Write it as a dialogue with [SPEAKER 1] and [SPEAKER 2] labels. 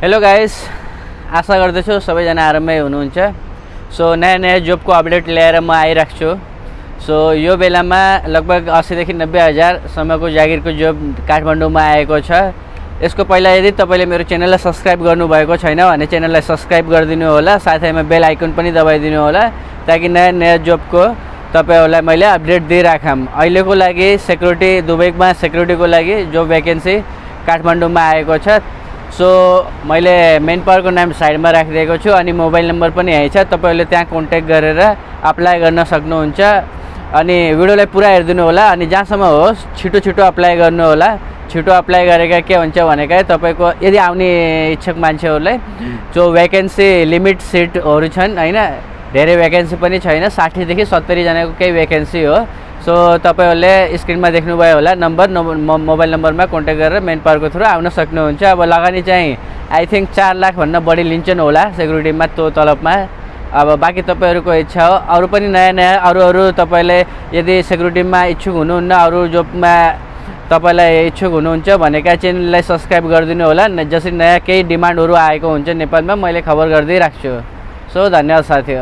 [SPEAKER 1] Hello guys आशा गर्दछु सबैजना आरामै हुनुहुन्छ सो नयाँ नयाँ जबको अपडेट ल्याएर म आइरहेको छु सो यो बेलामा लगभग अस्सीदेखि नब्बे हजारसम्मको जागिरको जब काठमाडौँमा आएको छ। यसको पहिला यदि तपाईँले मेरो च्यानललाई सब्सक्राइब गर्नुभएको छैन भने च्यानललाई सब्सक्राइब गरिदिनु होला साथैमा बेल आइकन पनि दबाइदिनु होला ताकि नयाँ नयाँ जबको तपाईँहरूलाई मैले अपडेट दिइराखौँ अहिलेको लागि सेक्युरिटी दुबईमा सेक्युरिटीको लागि जो भ्याकेन्सी काठमाडौँमा आएको छ सो मैले मेन पावरको नाम साइडमा राखिदिएको छु अनि मोबाइल नम्बर पनि यहीँ छ। तपाईँहरूले त्यहाँ कन्ट्याक्ट गरेर अप्लाई गर्न सक्नुहुन्छ। अनि भिडियोलाई पुरा हेरिदिनु होला। अनि जहाँसम्म होस् छिटो छिटो अप्लाई गर्नु होला। छिटो अप्लाई गरेका के हुन्छ भनेका तपाईँको यदि आउने इच्छुक मान्छेहरूलाई जो भ्याकेन्सी लिमिट सिटहरू छन् होइन? धेरै भ्याकेन्सी पनि छैन। साठीदेखि सत्तरीजनाको केही भ्याकेन्सी हो। सो तपाईँहरूले स्क्रिनमा देख्नुभयो होला नम्बर मोबाइल नम्बरमा कन्ट्याक्ट गरेर मेन पावरको थ्रु आउन सक्नुहुन्छ। अब लगानी चाहिँ आई थिङ्क चार लाखभन्दा बढी लिन्छन् होला सेक्युरिटीमा त्यो तलबमा। अब बाँकी तपाईँहरूको इच्छा हो अरू पनि नयाँ नयाँ अरू अरू तपाईँले यदि सेक्युरिटीमा इच्छुक हुनुहुन्न अरू जबमा तपाईँलाई इच्छुक हुनुहुन्छ भनेका च्यानललाई सब्सक्राइब गरिदिनु होला। जसरी नयाँ केही डिमान्डहरू आएको हुन्छ नेपालमा मैले खबर गरिदिइराख्छु। सो धन्यवाद साथी